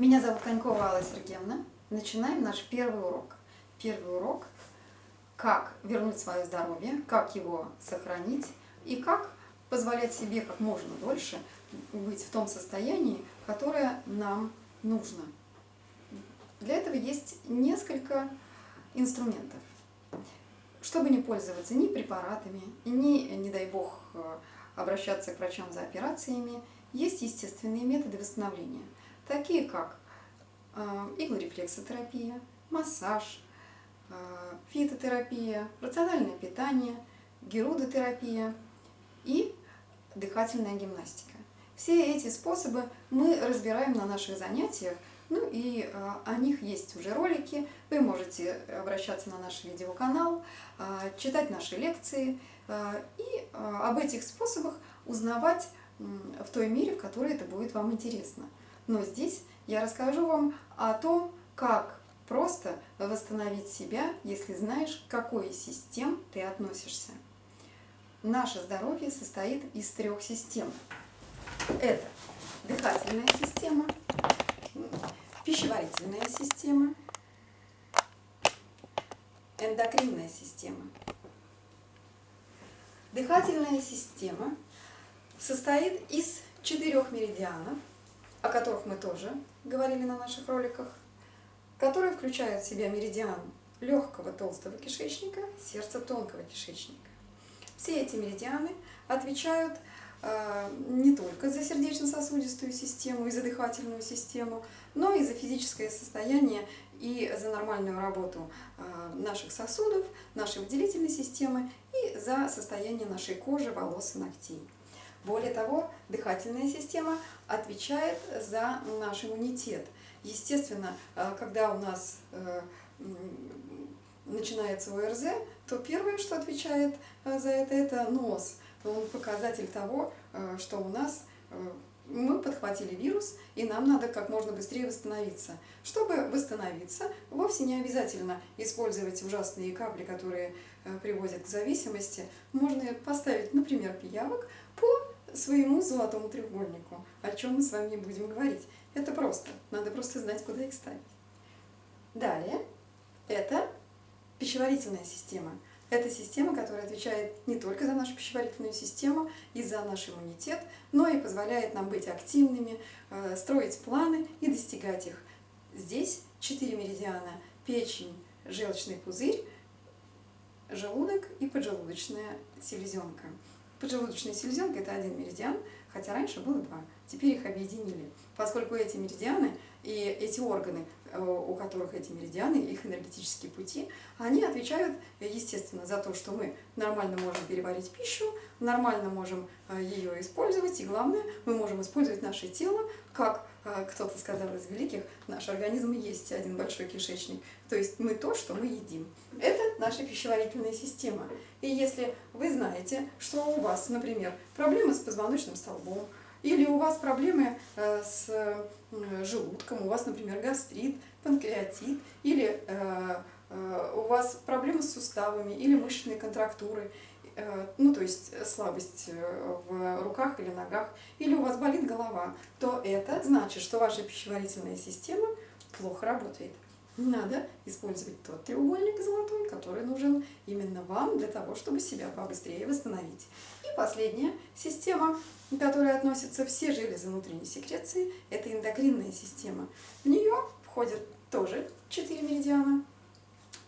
Меня зовут Конькова Алла Сергеевна. Начинаем наш первый урок. Первый урок – как вернуть свое здоровье, как его сохранить и как позволять себе как можно дольше быть в том состоянии, которое нам нужно. Для этого есть несколько инструментов. Чтобы не пользоваться ни препаратами, ни, не дай бог, обращаться к врачам за операциями, есть естественные методы восстановления, такие как э, иглорефлексотерапия, массаж, э, фитотерапия, рациональное питание, герудотерапия и дыхательная гимнастика. Все эти способы мы разбираем на наших занятиях, ну и э, о них есть уже ролики, вы можете обращаться на наш видеоканал, читать наши лекции и об этих способах узнавать в той мере, в которой это будет вам интересно. Но здесь я расскажу вам о том, как просто восстановить себя, если знаешь, к какой систем ты относишься. Наше здоровье состоит из трех систем. Это дыхательная система, пищеварительная система, эндокринная система. Дыхательная система состоит из четырех меридианов, о которых мы тоже говорили на наших роликах, которые включают в себя меридиан легкого толстого кишечника, сердца тонкого кишечника. Все эти меридианы отвечают э, не только за сердечно-сосудистую систему и за дыхательную систему, но и за физическое состояние и за нормальную работу э, наших сосудов, нашей выделительной системы и за состояние нашей кожи, волос и ногтей. Более того, дыхательная система отвечает за наш иммунитет. Естественно, э, когда у нас э, начинается ОРЗ, то первое, что отвечает э, за это, это нос. Он показатель того, что у нас мы подхватили вирус, и нам надо как можно быстрее восстановиться. Чтобы восстановиться, вовсе не обязательно использовать ужасные капли, которые приводят к зависимости. Можно поставить, например, пиявок по своему золотому треугольнику, о чем мы с вами будем говорить. Это просто, надо просто знать, куда их ставить. Далее, это пищеварительная система. Это система, которая отвечает не только за нашу пищеварительную систему и за наш иммунитет, но и позволяет нам быть активными, э, строить планы и достигать их. Здесь четыре меридиана – печень, желчный пузырь, желудок и поджелудочная селезенка. Поджелудочная селезенка – это один меридиан, хотя раньше было два. Теперь их объединили, поскольку эти меридианы и эти органы, э, у которых эти меридианы, их энергетические пути, они отвечают, естественно, за то, что мы нормально можем переварить пищу, нормально можем э, ее использовать, и главное, мы можем использовать наше тело, как э, кто-то сказал из великих, наш организм есть один большой кишечник, то есть мы то, что мы едим. Это наша пищеварительная система. И если вы знаете, что у вас, например, проблемы с позвоночным столбом, или у вас проблемы э, с э, желудком, у вас, например, гастрит, панкреатит, или э, у вас проблемы с суставами, или мышечные контрактуры, ну то есть слабость в руках или ногах, или у вас болит голова, то это значит, что ваша пищеварительная система плохо работает надо использовать тот треугольник золотой, который нужен именно вам для того, чтобы себя побыстрее восстановить. И последняя система, к которой относятся все железы внутренней секреции, это эндокринная система. В нее входят тоже четыре меридиана,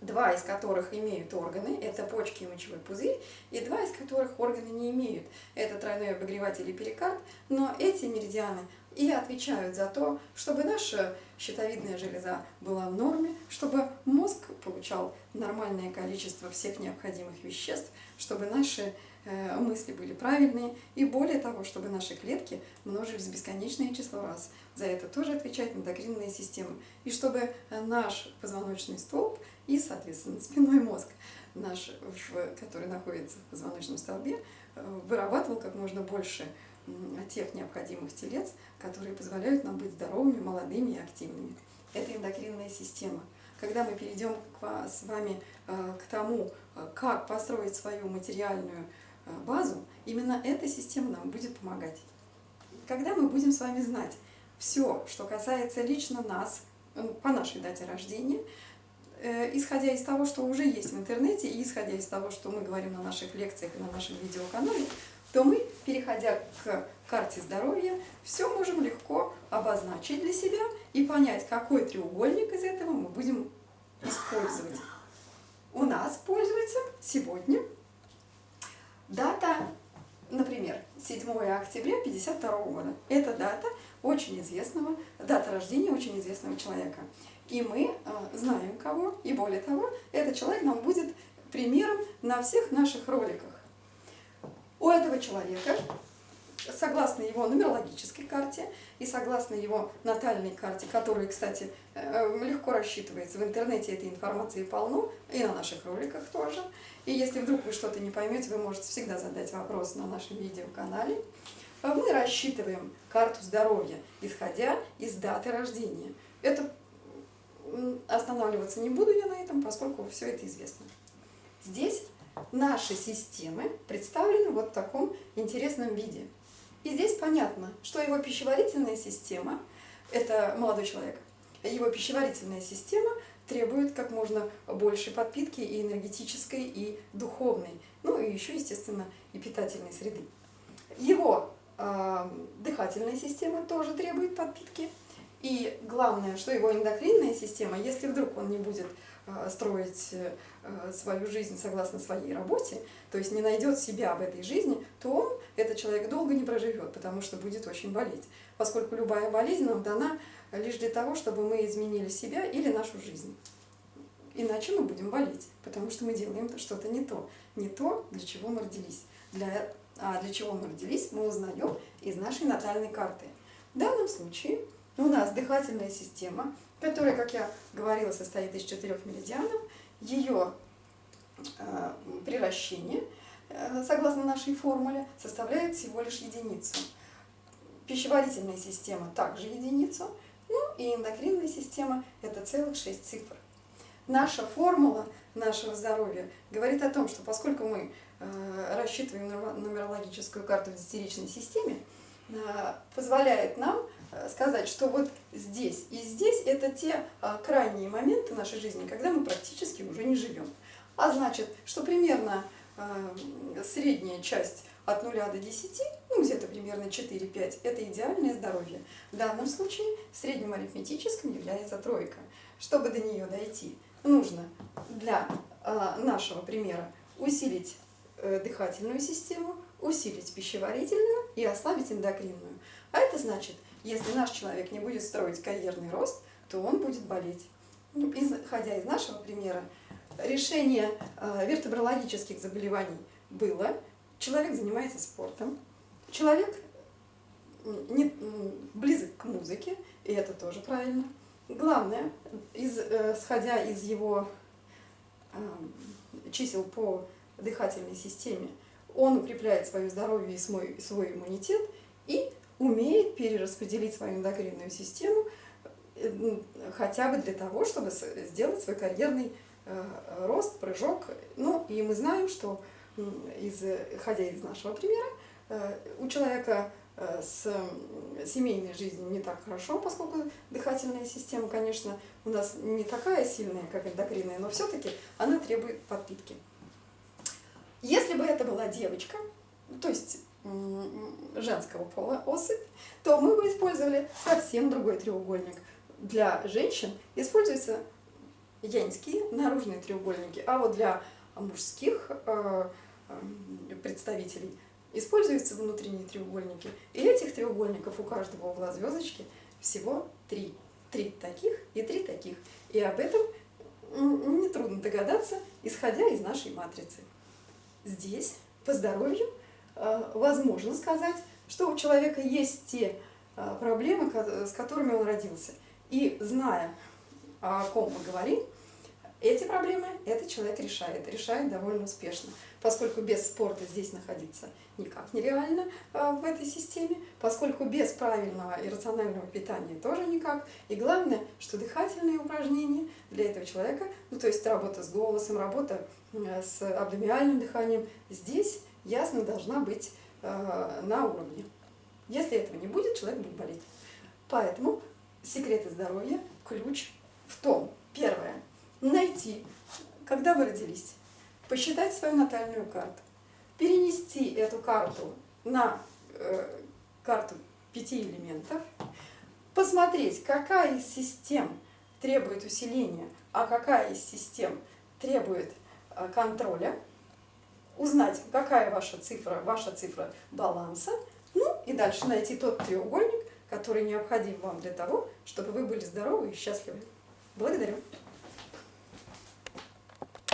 два из которых имеют органы, это почки и мочевой пузырь, и два из которых органы не имеют, это тройной обогреватель и перикард, но эти меридианы и отвечают за то, чтобы наша щитовидная железа была в норме, чтобы мозг получал нормальное количество всех необходимых веществ, чтобы наши э, мысли были правильные, и более того, чтобы наши клетки множились бесконечное число раз. За это тоже отвечает эндокринная система. И чтобы наш позвоночный столб и, соответственно, спиной мозг, наш, который находится в позвоночном столбе, э, вырабатывал как можно больше тех необходимых телец, которые позволяют нам быть здоровыми, молодыми и активными. Это эндокринная система. Когда мы перейдем с вами э, к тому, э, как построить свою материальную э, базу, именно эта система нам будет помогать. Когда мы будем с вами знать, все, что касается лично нас, по нашей дате рождения, исходя из того, что уже есть в интернете, и исходя из того, что мы говорим на наших лекциях и на нашем видеоканале, то мы, переходя к карте здоровья, все можем легко обозначить для себя и понять, какой треугольник из этого мы будем использовать. У нас пользуется сегодня дата, например, 7 октября 1952 года. Это дата очень известного, дата рождения очень известного человека. И мы э, знаем кого, и более того, этот человек нам будет примером на всех наших роликах. У этого человека согласно его нумерологической карте и согласно его натальной карте, которая, кстати, э, легко рассчитывается, в интернете этой информации полно, и на наших роликах тоже. И если вдруг вы что-то не поймете, вы можете всегда задать вопрос на нашем видеоканале. А мы рассчитываем карту здоровья, исходя из даты рождения. Это останавливаться не буду я на этом, поскольку все это известно. Здесь наши системы представлены вот в таком интересном виде. И здесь понятно, что его пищеварительная система, это молодой человек, его пищеварительная система требует как можно больше подпитки и энергетической, и духовной, ну и еще, естественно, и питательной среды. Его э, дыхательная система тоже требует подпитки. И главное, что его эндокринная система, если вдруг он не будет строить э, свою жизнь согласно своей работе, то есть не найдет себя в этой жизни, то он, этот человек, долго не проживет, потому что будет очень болеть. Поскольку любая болезнь нам дана лишь для того, чтобы мы изменили себя или нашу жизнь. Иначе мы будем болеть, потому что мы делаем что-то не то. Не то, для чего мы родились. Для, а для чего мы родились, мы узнаем из нашей натальной карты. В данном случае у нас дыхательная система, которая, как я говорила, состоит из четырех меридианов, ее э, приращение, э, согласно нашей формуле, составляет всего лишь единицу. Пищеварительная система также единицу, ну и эндокринная система – это целых шесть цифр. Наша формула нашего здоровья говорит о том, что поскольку мы э, рассчитываем нумерологическую карту в десятиричной системе, позволяет нам сказать, что вот здесь и здесь это те крайние моменты нашей жизни, когда мы практически уже не живем. А значит, что примерно средняя часть от 0 до 10, ну где-то примерно 4-5, это идеальное здоровье. В данном случае средним арифметическим является тройка. Чтобы до нее дойти, нужно для э, нашего примера усилить э, дыхательную систему, усилить пищеварительную и ослабить эндокринную. А это значит, если наш человек не будет строить карьерный рост, то он будет болеть. Ну, исходя из нашего примера, решение э, вертебрологических заболеваний было, человек занимается спортом, человек не, близок к музыке, и это тоже правильно. Главное, из, э, из его э, чисел по дыхательной системе, он укрепляет свое здоровье и свой, свой иммунитет и умеет перераспределить свою эндокринную систему э, хотя бы для того, чтобы сделать свой карьерный э, рост, прыжок. Ну и мы знаем, что из, исходя из нашего примера, э, у человека с семейной жизнью не так хорошо, поскольку дыхательная система, конечно, у нас не такая сильная, как эндокринная, но все-таки она требует подпитки. Если бы это была девочка, то есть женского пола особь, то мы бы использовали совсем другой треугольник. Для женщин используются янские наружные треугольники, а вот для мужских э, э, представителей используются внутренние треугольники. И этих треугольников у каждого угла звездочки всего три. Три таких и три таких. И об этом нетрудно догадаться, исходя из нашей матрицы. Здесь по здоровью возможно сказать, что у человека есть те э, проблемы, с которыми он родился. И зная, о ком мы говорим, эти проблемы этот человек решает, решает довольно успешно, поскольку без спорта здесь находиться никак нереально э, в этой системе, поскольку без правильного и рационального питания тоже никак. И главное, что дыхательные упражнения для этого человека, ну то есть работа с голосом, работа с абдомиальным дыханием, здесь ясно должна быть э, на уровне. Если этого не будет, человек будет болеть. Поэтому секреты здоровья, ключ в том, первое, найти, когда вы родились, посчитать свою натальную карту, перенести эту карту на э, карту пяти элементов, посмотреть, какая из систем требует усиления, а какая из систем требует э, контроля, узнать, какая ваша цифра, ваша цифра баланса, ну и дальше найти тот треугольник, который необходим вам для того, чтобы вы были здоровы и счастливы. Благодарю.